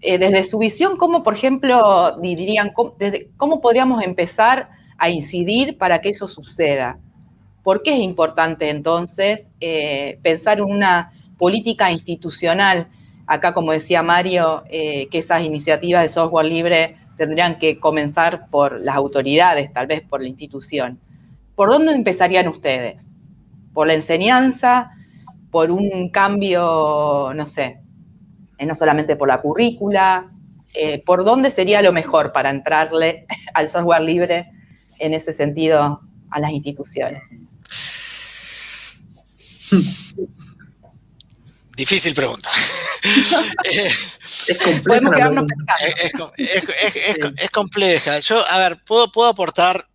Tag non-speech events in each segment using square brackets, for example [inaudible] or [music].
eh, desde su visión, ¿cómo, por ejemplo, dirían, cómo, podríamos empezar a incidir para que eso suceda? ¿Por qué es importante entonces eh, pensar en una política institucional? Acá, como decía Mario, eh, que esas iniciativas de software libre tendrían que comenzar por las autoridades, tal vez por la institución. ¿Por dónde empezarían ustedes? ¿Por la enseñanza? ¿Por un cambio, no sé, eh, no solamente por la currícula, eh, por dónde sería lo mejor para entrarle [laughs] al software libre en ese sentido a las instituciones. Difícil pregunta. [laughs] es compleja. Es, compleja. Yo, a ver, puedo, puedo aportar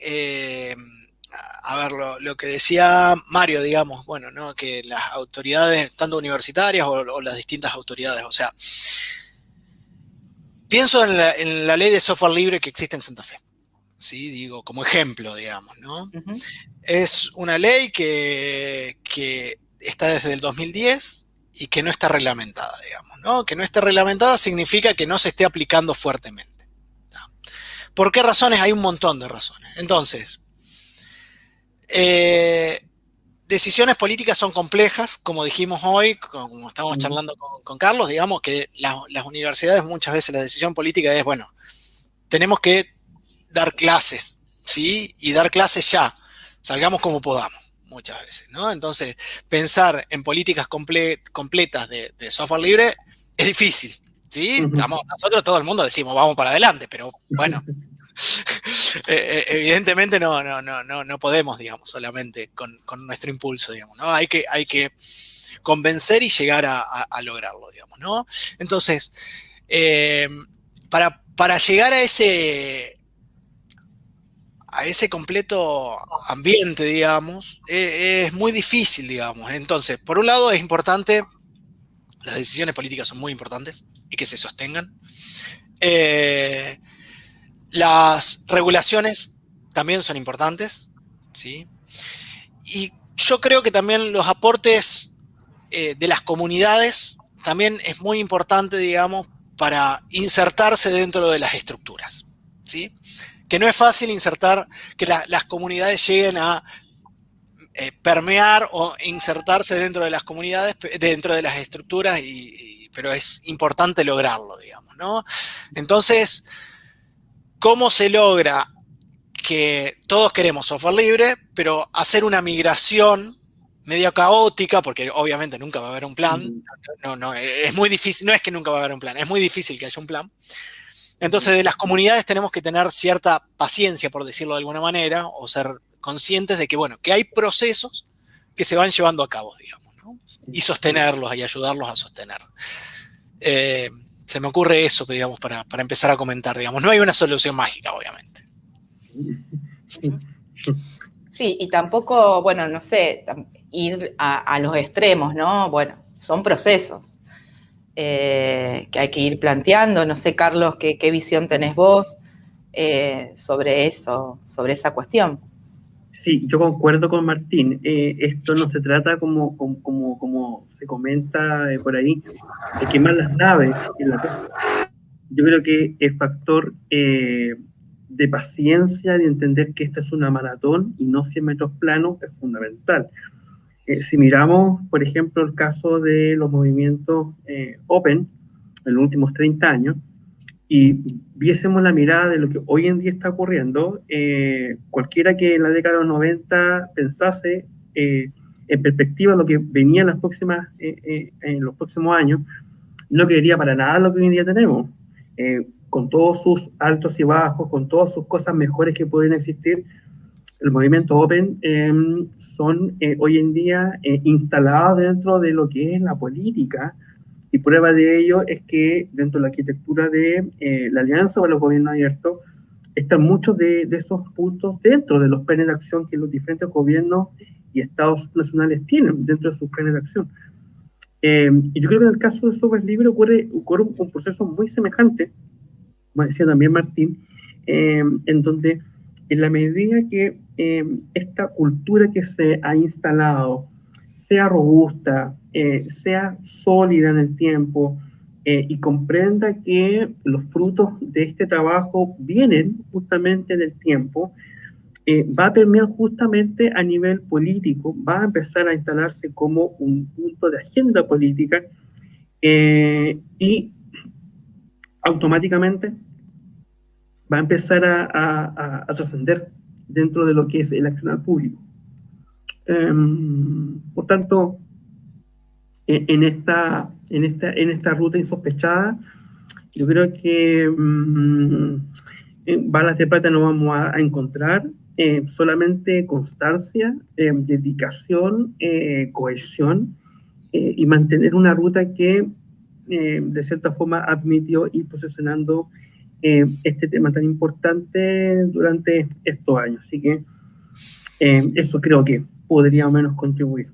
eh, a ver, lo, que decía Mario, digamos, bueno, ¿no? Que las autoridades, tanto universitarias o, las distintas autoridades, o sea, pienso en la, ley de software libre que existe en Santa Fe. ¿sí? Digo, como ejemplo, digamos, ¿no? Es una ley que, está desde el 2010 y que no está reglamentada, digamos, ¿no? Que no esté reglamentada significa que no se esté aplicando fuertemente. ¿Por qué razones? Hay un montón de razones. Entonces, eh, decisiones políticas son complejas, como dijimos hoy, como estábamos charlando con, Carlos, digamos que las universidades muchas veces la decisión política es, bueno, tenemos que dar clases, ¿sí? Y dar clases ya, salgamos como podamos, muchas veces, ¿no? Entonces, pensar en políticas completas de, software libre es difícil, ¿sí? nosotros todo el mundo decimos, vamos para adelante, pero bueno, [laughs] [laughs] Eh, eh, evidentemente no, no, no, no, podemos, digamos, solamente con, nuestro impulso, digamos, ¿no? Hay que, hay que convencer y llegar a, lograrlo, digamos, ¿no? Entonces, eh, para, para llegar a ese, a ese completo ambiente, digamos, es muy difícil, digamos. Entonces, por un lado es importante, las decisiones políticas son muy importantes y que se sostengan. Las regulaciones también son importantes, ¿sí? Y yo creo que también los aportes eh, de las comunidades también es muy importante, digamos, para insertarse dentro de las estructuras, ¿sí? Que no es fácil insertar, que las comunidades lleguen a eh, permear o insertarse dentro de las comunidades, dentro de las estructuras, pero es importante lograrlo, digamos, ¿no? Entonces, ¿Cómo se logra que todos queremos software libre, pero hacer una migración medio caótica, porque obviamente nunca va a haber un plan, no, no, es muy difícil, no es que nunca va a haber un plan, es muy difícil que haya un plan. Entonces, de las comunidades tenemos que tener cierta paciencia, por decirlo de alguna manera, o ser conscientes de que, bueno, que hay procesos que se van llevando a cabo, digamos, ¿no? y sostenerlos y ayudarlos a sostener. Eh, se me ocurre eso, digamos, para, empezar a comentar, digamos. No hay una solución mágica, obviamente. Sí, y tampoco, bueno, no sé, ir a, los extremos, ¿no? Bueno, son procesos eh, que hay que ir planteando. No sé, Carlos, qué, visión tenés vos eh, sobre eso, sobre esa cuestión. Sí, yo concuerdo con Martín. Eh, esto no se trata como, como, como, se comenta eh, por ahí, de quemar las naves en la Yo creo que el factor eh, de paciencia, de entender que esta es una maratón y no 100 metros planos, es fundamental. si miramos, por ejemplo, el caso de los movimientos Open en los últimos 30 años, y viésemos la mirada de lo que hoy en día está ocurriendo, eh, cualquiera que en la década de los 90 pensase eh, en perspectiva lo que venía en, las próximas, eh, en los próximos años, no quería para nada lo que hoy en día tenemos. con todos sus altos y bajos, con todas sus cosas mejores que pueden existir, el movimiento Open em, son hoy en día instalados dentro de lo que es la política, y prueba de ello es que dentro de la arquitectura de eh, la Alianza para los Gobiernos Abiertos están muchos de, esos puntos dentro de los planes de acción que los diferentes gobiernos y estados nacionales tienen dentro de sus planes de acción. Eh, y yo creo que en el caso de software libre ocurre, ocurre un, proceso muy semejante, como decía también Martín, eh, en donde en la medida que esta cultura que se ha instalado sea robusta, eh, sea sólida en el tiempo, y comprenda que los frutos de este trabajo vienen justamente en el tiempo, va a permear justamente a nivel político, va a empezar a instalarse como un punto de agenda política y automáticamente va a empezar a, trascender dentro de lo que es el accionar público. Em, por tanto, e, en, esta, en, esta, en esta ruta insospechada, yo creo que mm, en balas de plata no vamos a, encontrar, eh, solamente constancia, eh, dedicación, eh, cohesión y mantener una ruta que de cierta forma admitió ir posicionando eh, este tema tan importante durante estos años. Así que eh, eso creo que podría menos contribuir.